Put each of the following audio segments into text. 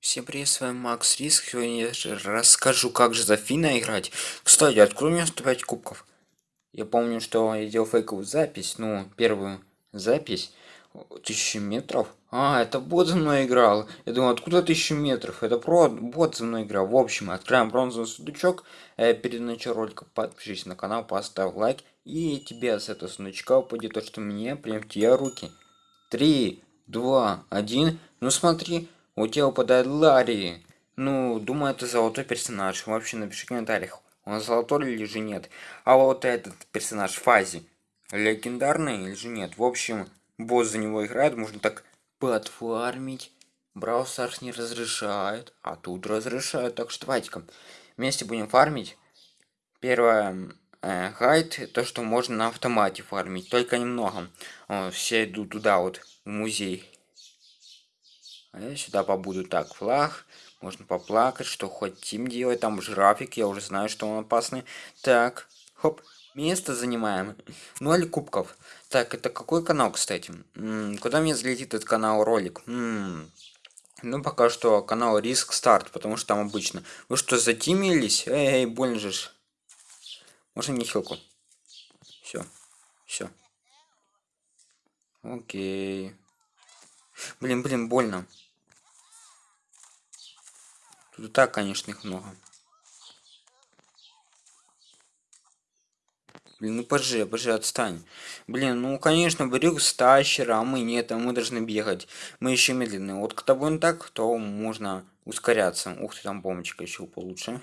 Всем привет, с вами Макс Риск. Сегодня я расскажу, как же за Фина играть. Кстати, у меня 105 кубков? Я помню, что я делал фейковую запись, ну, первую запись. Тысячи метров? А, это бот за мной играл. Я думал, откуда тысячи метров? Это про бот за мной играл. В общем, открываем бронзовый сундучок. Э, перед началом ролика подпишись на канал, поставь лайк. И тебе с этого сундучка упадет то, что мне прям те руки. Три, два, один. Ну смотри, у тебя упадает Ларри. Ну, думаю, это золотой персонаж. Вообще напиши в комментариях, он золотой или же нет. А вот этот персонаж Фази, легендарный или же нет. В общем, босс за него играет, можно так подфармить. Брау Старс не разрешает, а тут разрешают. Так что давайте-ка вместе будем фармить. Первое, э, гайд, то, что можно на автомате фармить, только немного. О, все идут туда вот, в музей. А я сюда побуду. Так, флаг. Можно поплакать, что хотим делать. Там жирафик, я уже знаю, что он опасный. Так, хоп. Место занимаем. Ноль кубков. Так, это какой канал, кстати? М -м, куда мне залетит этот канал ролик? -м. Ну, пока что канал Риск Старт, потому что там обычно. Вы что, затимились? Эй, эй, больно же. Можно мне хилку? Все. Все. Окей. Блин, блин, больно. Тут и так, конечно, их много. Блин, ну пожи, пожи, отстань. Блин, ну конечно, Брюк стащера, а мы нет, а мы должны бегать. Мы еще медленные. Вот когда будем так, то можно ускоряться. Ух ты, там бомбочка еще получше.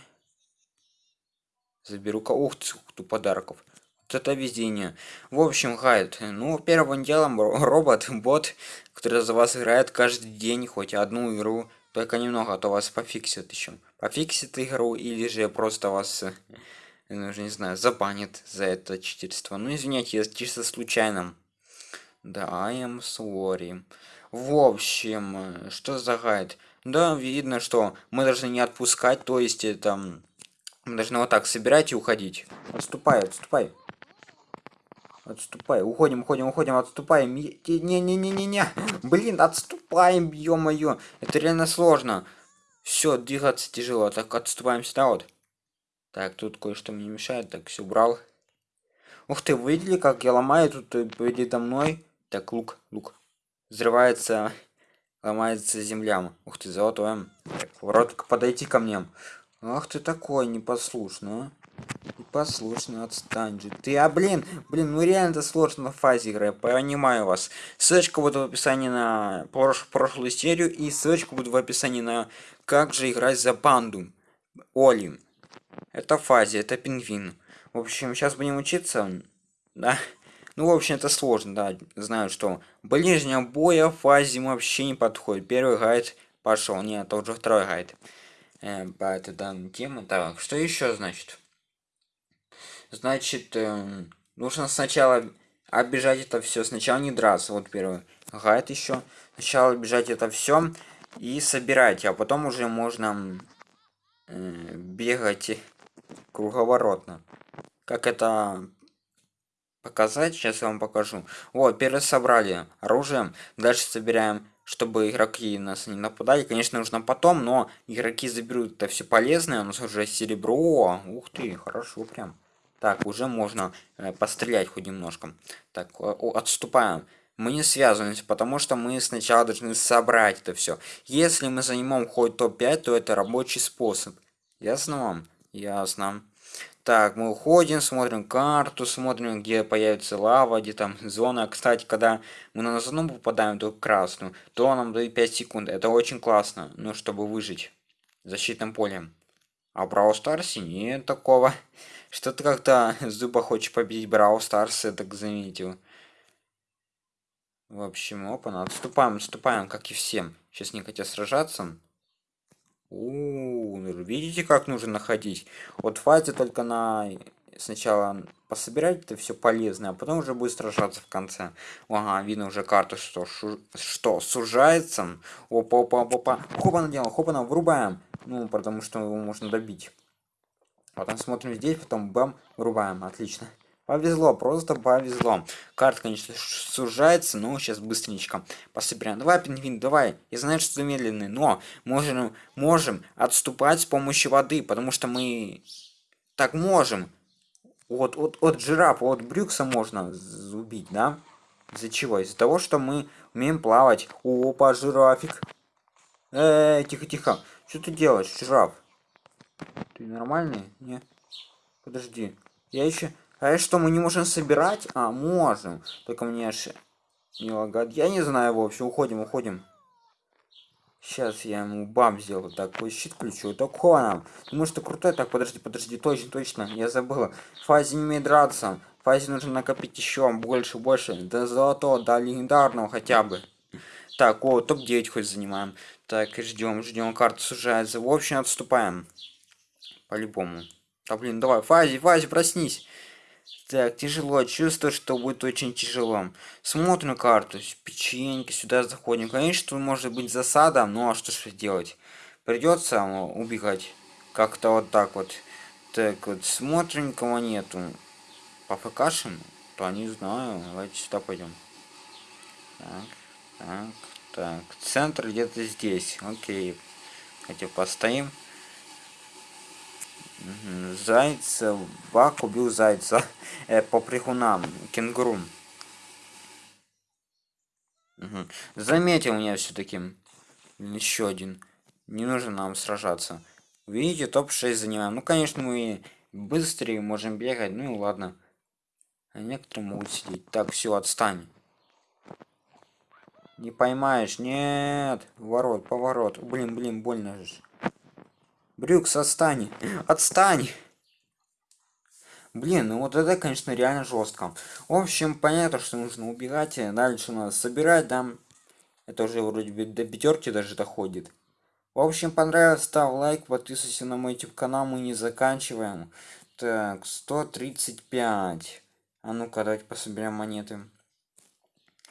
Заберу-ка. Ух ты, ух подарков. Это везение. В общем, гайд. Ну, первым делом робот, бот, который за вас играет каждый день хоть одну игру. Только немного, а то вас пофиксит еще. Пофиксит игру или же просто вас, ну, уже не знаю, забанит за это читерство. Ну, извиняйте, я чисто случайно. Да, I am sorry. В общем, что за гайд? Да, видно, что мы должны не отпускать, то есть это... Мы должны вот так собирать и уходить. Отступай, отступай. Отступай. Уходим, уходим, уходим, отступаем. Не-не-не-не-не. Блин, отступаем, ё-моё. Это реально сложно. Все, двигаться тяжело. Так, отступаем сюда вот. Так, тут кое-что мне мешает. Так, все убрал. Ух ты, видели, как я ломаю тут э, передо мной? Так, лук, лук. Взрывается, ломается земля. Ух ты, золотое. Так, воротка, подойти ко мне. Ах ты такой непослушный, а. Послушно, отстань же. Ты, а блин, блин, ну реально это сложно в фазе игры, я понимаю вас. Ссылочка будет в описании на прош прошлую серию и ссылочка будет в описании на как же играть за банду. Оли. Это фазе, это пингвин. В общем, сейчас будем учиться. Да. Ну, в общем, это сложно, да. Знаю, что ближнего боя фазе вообще не подходит. Первый гайд пошел. Нет, это уже второй гайд. Э, по этой данной теме. Так, что еще значит? Значит, э, нужно сначала обижать это все. Сначала не драться, вот первый гайд еще. Сначала обижать это все и собирать, а потом уже можно э, бегать круговоротно. Как это показать? Сейчас я вам покажу. Вот, первый собрали оружие, дальше собираем чтобы игроки нас не нападали. Конечно, нужно потом, но игроки заберут это все полезное. У нас уже серебро. Ух ты, хорошо прям. Так, уже можно э, пострелять хоть немножко. Так, о, отступаем. Мы не связываемся, потому что мы сначала должны собрать это все. Если мы занимаем хоть топ-5, то это рабочий способ. Ясно вам? Ясно. Так, мы уходим, смотрим карту, смотрим, где появится лава, где там зона. Кстати, когда мы на зону попадаем, то красную, то нам дают 5 секунд. Это очень классно, ну, чтобы выжить в защитном поле. А Brawl Stars нет такого. Что ты как-то Зуба хочет победить Brawl Stars, я так заметил. В общем, опа, отступаем, отступаем, как и всем. Сейчас не хотят сражаться. У, -у, -у видите, как нужно находить? Вот фазе только на сначала пособирать это все полезное, а потом уже будет сражаться в конце. Ага, видно уже карта, что шу... что сужается. Опа, опа, опа, опа. Хопа наделал, хопа на врубаем. Ну, потому что его можно добить. Потом смотрим здесь, потом бам, врубаем. Отлично. Повезло, просто повезло. Карта, конечно, сужается, но сейчас быстренько пособираем. Давай, пингвин, давай. Я знаю, что ты медленный, но можем, можем отступать с помощью воды, потому что мы так можем. Вот от, от жирафа, от брюкса можно убить, да? Из-за чего? Из-за того, что мы умеем плавать. Опа, жирафик. Эй, тихо-тихо. Что ты делаешь, жираф? Ты нормальный? Не? Подожди. Я еще... А что, мы не можем собирать? А, можем. Только мне аж не лагает. Я не знаю, в общем, уходим, уходим. Сейчас я ему бам сделаю. Такой щит включу. Такого нам. Думаю, что крутой. Так, подожди, подожди. Точно, точно. Я забыла. Фазе не умеет драться. Фазе нужно накопить еще больше, больше. До золотого, до легендарного хотя бы. Так, о, топ-9 хоть занимаем. Так, ждем, ждем. Карта сужается. В общем, отступаем. По-любому. А блин, давай, Фази, Фази, проснись. Так, тяжело. Чувствую, что будет очень тяжело. Смотрим карту. Печеньки, сюда заходим. Конечно, может быть засада, ну а что же делать? Придется убегать. Как-то вот так вот. Так, вот смотрим, кого нету. По ФКшам? То не знаю. Давайте сюда пойдем. Так, так, так. Центр где-то здесь. Окей. Хотя постоим. Зайца, Бак убил зайца э, по прихунам, кенгуру. Угу. Заметил меня все-таки. Еще один. Не нужно нам сражаться. Видите, топ-6 занимаем. Ну, конечно, мы быстрее можем бегать. Ну и ладно. А некоторые могут сидеть. Так, все, отстань. Не поймаешь. Нет. Ворот, поворот. Блин, блин, больно же. Брюкс, отстань. Отстань. Блин, ну вот это, конечно, реально жестко. В общем, понятно, что нужно убегать. Дальше нас собирать, да. Это уже вроде бы до пятерки даже доходит. В общем, понравилось, ставь лайк, подписывайся на мой YouTube канал, мы не заканчиваем. Так, 135. А ну-ка, давайте пособерем монеты.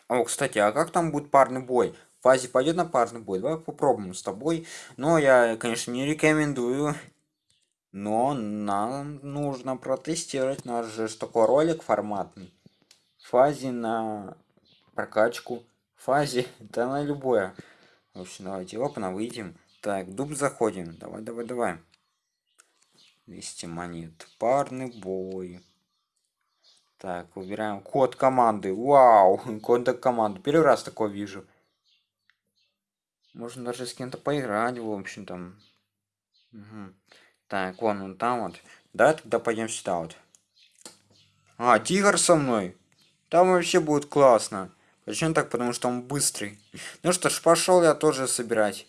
О, кстати, а как там будет парный бой? фазе пойдет на парный бой. Давай попробуем с тобой. Но я, конечно, не рекомендую. Но нам нужно протестировать. Наш же такой ролик форматный. Фазе на прокачку. Фазе, да на любое. В общем, давайте опа, выйдем. Так, дуб заходим. Давай, давай, давай. 200 монет. Парный бой. Так, выбираем код команды. Вау, код команды. Первый раз такое вижу. Можно даже с кем-то поиграть, в общем там. Угу. Так, вон он там вот. Да, тогда пойдем сюда вот. А, тигр со мной. Там вообще будет классно. Почему так? Потому что он быстрый. Ну что ж, пошел я тоже собирать.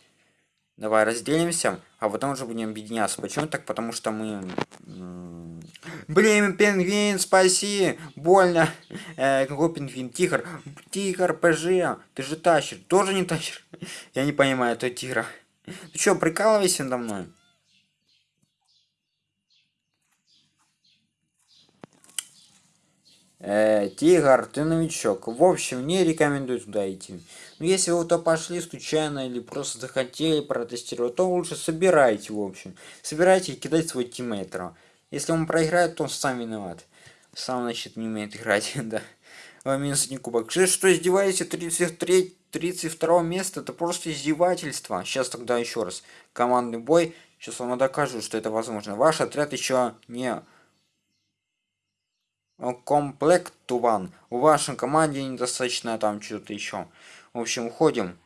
Давай разделимся, а потом уже будем объединяться. Почему так? Потому что мы... Блин, пингвин, спаси! Больно! Э, какой пингвин? Тигр! Тигр, ПЖ! Ты же тащишь! Тоже не тащишь? Я не понимаю, это тигра. Ты что, прикалывайся надо мной? Э, тигр, ты новичок. В общем, не рекомендую туда идти. Но ну, если вы то пошли случайно или просто захотели протестировать, то лучше собирайте, в общем. Собирайте и кидайте свой тиммейтера. Если он проиграет, то он сам виноват. Сам, значит, не умеет играть, да. Минус один кубок. Что, что издеваетесь? 33, 32 место? Это просто издевательство. Сейчас тогда еще раз. Командный бой. Сейчас вам докажу, что это возможно. Ваш отряд еще не комплектован. У вашей команде недостаточно там что-то еще. В общем, уходим.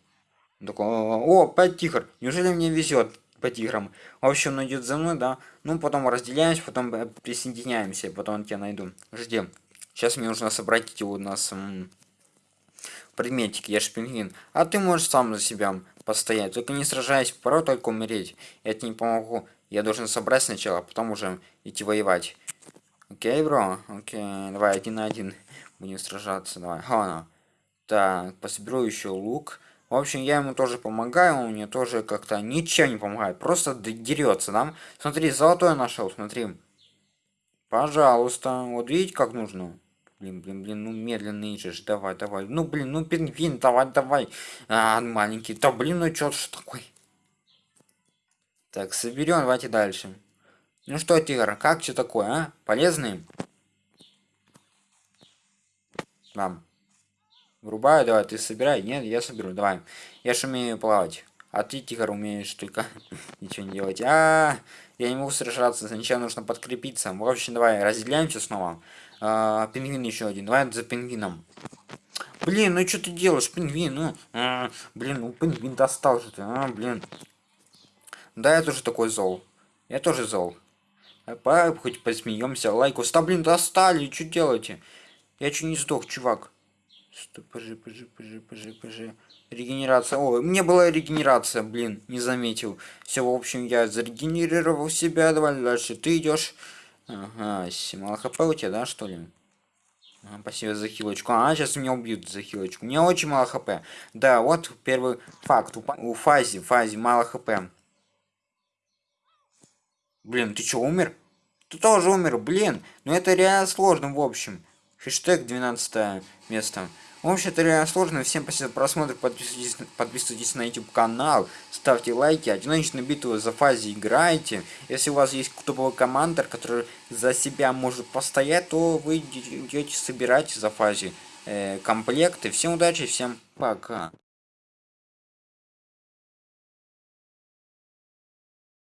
О, 5 тигр. Неужели мне везет по тиграм? В общем, он идет за мной, да. Ну, потом разделяемся, потом э, присоединяемся, потом тебя найду. Жди. Сейчас мне нужно собрать эти у нас предметики. Я же пингвин. А ты можешь сам за себя постоять. Только не сражаясь, порой только умереть. Я тебе не помогу. Я должен собрать сначала, а потом уже идти воевать. Окей, бро? Окей, давай один на один будем сражаться. Давай, хана. Так, пособеру еще лук. В общем, я ему тоже помогаю, он мне тоже как-то ничем не помогает. Просто дерется, да? Смотри, золотой нашел, смотри. Пожалуйста. Вот видите, как нужно? Блин, блин, блин, ну медленный же, давай, давай. Ну, блин, ну пингвин, давай, давай. А, маленький. Да, блин, ну что ж такой? Так, соберем, давайте дальше. Ну что, тигр, как что такое, а? Полезный? Вам. Врубаю, давай, ты собирай. Нет, я соберу, давай. Я же умею плавать. А ты, Тигр, умеешь только ничего не делать. А, -а, а, я не могу сражаться, сначала нужно подкрепиться. В общем, давай, разделяемся снова. А, пингвин еще один. Давай за пингвином. Блин, ну что ты делаешь, пингвин? Ну, а, блин, ну пингвин достал же ты, а, блин. Да, я тоже такой зол. Я тоже зол. Давай хоть посмеемся. Лайкус. Да блин, достали. Что делаете? Я чуть не сдох, чувак. Пожи, пожи, пожи, пожи, пожи. Регенерация. О, мне была регенерация, блин, не заметил. Все, в общем, я зарегенерировал себя. Давай дальше. Ты идешь. Ага, мало хп у тебя, да, что ли? А, спасибо за хилочку. А, сейчас меня убьют за хилочку. У меня очень мало хп. Да, вот первый факт. У, у Фази, Фази мало хп. Блин, ты что, умер? Ты тоже умер, блин. Ну это реально сложно, в общем. Хэштег 12 место. В общем, это сложно. Всем спасибо за просмотр. Подписывайтесь, подписывайтесь на YouTube канал. Ставьте лайки. Одиночную битву за фазе играйте. Если у вас есть топовый командир, который за себя может постоять, то вы идете собирать за фазе э, комплекты. Всем удачи, всем пока.